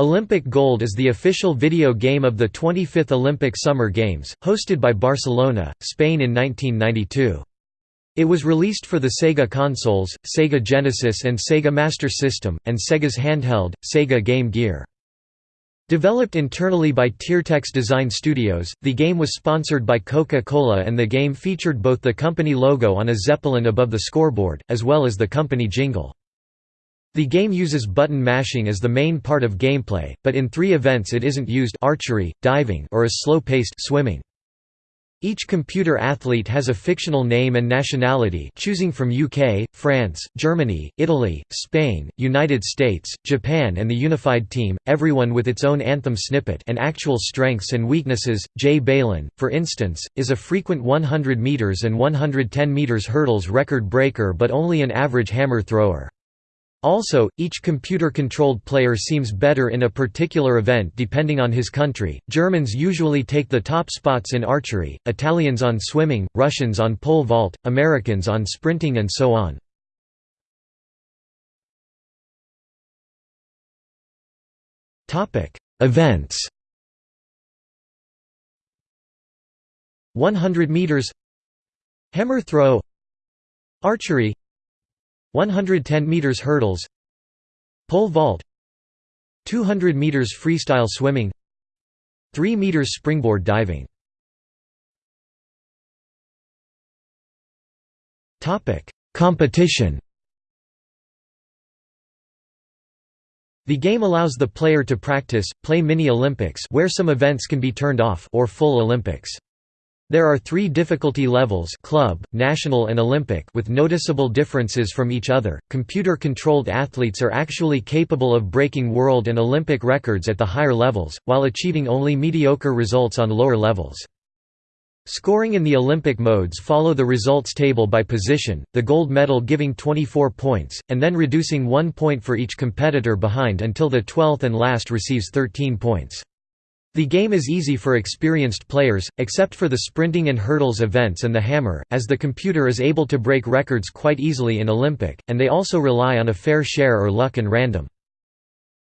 Olympic Gold is the official video game of the 25th Olympic Summer Games, hosted by Barcelona, Spain in 1992. It was released for the Sega consoles, Sega Genesis and Sega Master System, and Sega's handheld, Sega Game Gear. Developed internally by Tiertex Design Studios, the game was sponsored by Coca-Cola and the game featured both the company logo on a zeppelin above the scoreboard, as well as the company jingle. The game uses button mashing as the main part of gameplay, but in three events it isn't used archery, diving or is slow-paced swimming. Each computer athlete has a fictional name and nationality choosing from UK, France, Germany, Italy, Spain, United States, Japan and the unified team, everyone with its own anthem snippet and actual strengths and weaknesses. Jay Balin, for instance, is a frequent 100 meters and 110 meters hurdles record breaker but only an average hammer thrower. Also, each computer-controlled player seems better in a particular event depending on his country. Germans usually take the top spots in archery, Italians on swimming, Russians on pole vault, Americans on sprinting and so on. Topic: Events 100 meters Hammer throw Archery 110 meters hurdles pole vault 200 meters freestyle swimming 3 meters springboard diving topic competition The game allows the player to practice, play mini-Olympics where some events can be turned off or full Olympics. There are three difficulty levels club, national and Olympic with noticeable differences from each other. Computer-controlled athletes are actually capable of breaking world and Olympic records at the higher levels, while achieving only mediocre results on lower levels. Scoring in the Olympic modes follow the results table by position, the gold medal giving 24 points, and then reducing one point for each competitor behind until the 12th and last receives 13 points. The game is easy for experienced players, except for the sprinting and hurdles events and the hammer, as the computer is able to break records quite easily in Olympic, and they also rely on a fair share or luck and random.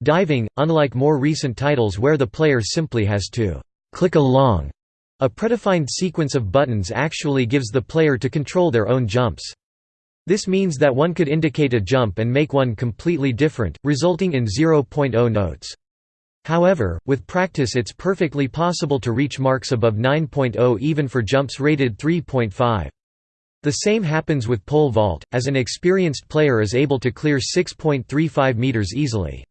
Diving, unlike more recent titles where the player simply has to «click along», a predefined sequence of buttons actually gives the player to control their own jumps. This means that one could indicate a jump and make one completely different, resulting in 0.0 notes. However, with practice it's perfectly possible to reach marks above 9.0 even for jumps rated 3.5. The same happens with pole vault, as an experienced player is able to clear 6.35 meters easily.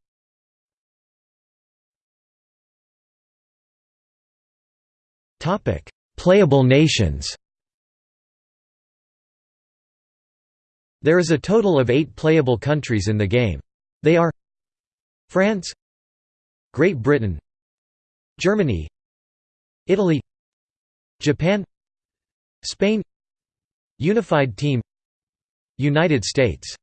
Playable nations There is a total of eight playable countries in the game. They are France Great Britain Germany Italy Japan Spain Unified Team United States